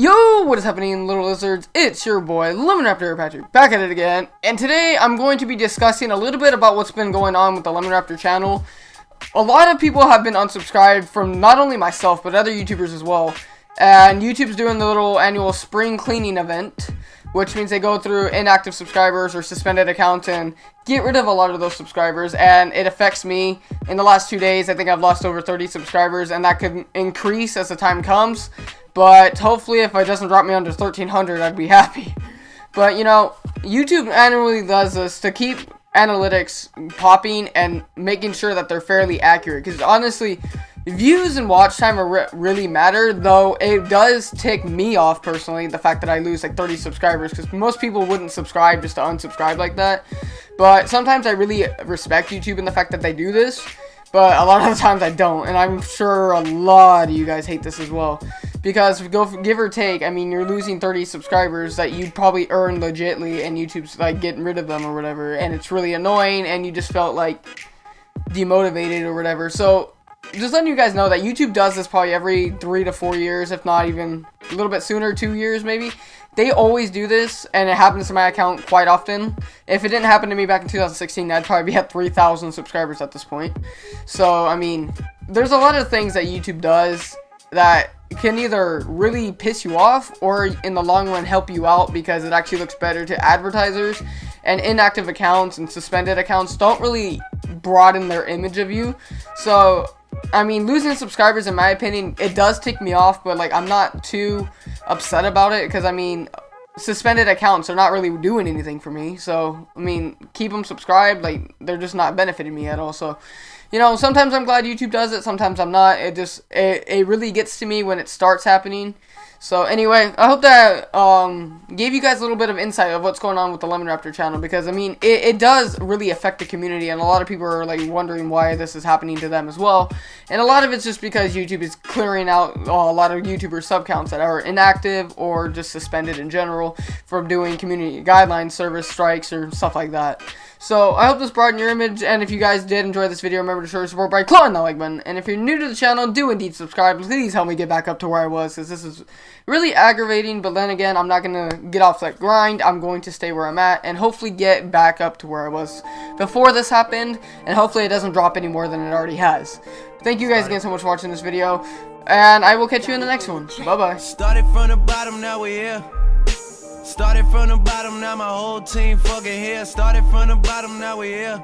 Yo, what is happening, little lizards? It's your boy, Lemon Raptor Patrick, back at it again. And today, I'm going to be discussing a little bit about what's been going on with the Lemon Raptor channel. A lot of people have been unsubscribed from not only myself, but other YouTubers as well. And YouTube's doing the little annual spring cleaning event, which means they go through inactive subscribers or suspended accounts and get rid of a lot of those subscribers. And it affects me. In the last two days, I think I've lost over 30 subscribers, and that could increase as the time comes. But hopefully if it doesn't drop me under 1300, I'd be happy. But, you know, YouTube annually does this to keep analytics popping and making sure that they're fairly accurate. Because honestly, views and watch time re really matter, though it does tick me off personally, the fact that I lose like 30 subscribers, because most people wouldn't subscribe just to unsubscribe like that. But sometimes I really respect YouTube and the fact that they do this, but a lot of the times I don't, and I'm sure a lot of you guys hate this as well. Because go give or take, I mean, you're losing 30 subscribers that you'd probably earn legitly, and YouTube's like getting rid of them or whatever, and it's really annoying, and you just felt like demotivated or whatever. So just letting you guys know that YouTube does this probably every three to four years, if not even a little bit sooner, two years maybe. They always do this, and it happens to my account quite often. If it didn't happen to me back in 2016, I'd probably be at 3,000 subscribers at this point. So, I mean, there's a lot of things that YouTube does that can either really piss you off or in the long run help you out because it actually looks better to advertisers. And inactive accounts and suspended accounts don't really broaden their image of you. So I mean losing subscribers in my opinion it does tick me off but like I'm not too upset about it because I mean suspended accounts are not really doing anything for me so I mean keep them subscribed like they're just not benefiting me at all so you know, sometimes I'm glad YouTube does it, sometimes I'm not. It just, it, it really gets to me when it starts happening. So anyway, I hope that um, gave you guys a little bit of insight of what's going on with the Lemon Raptor channel because I mean it, it does really affect the community and a lot of people are like wondering why this is happening to them as well. And a lot of it's just because YouTube is clearing out uh, a lot of YouTuber sub counts that are inactive or just suspended in general from doing community guidelines, service strikes, or stuff like that. So I hope this broadened your image, and if you guys did enjoy this video, remember to show your support by clawing that like button. And if you're new to the channel, do indeed subscribe. Please help me get back up to where I was, because this is really aggravating. But then again, I'm not going to get off that grind. I'm going to stay where I'm at, and hopefully get back up to where I was before this happened. And hopefully it doesn't drop any more than it already has. Thank you guys again so much for watching this video, and I will catch you in the next one. Bye-bye. Started from the bottom, now we're here. Started from the bottom, now my whole team fucking here. Started from the bottom, now we here.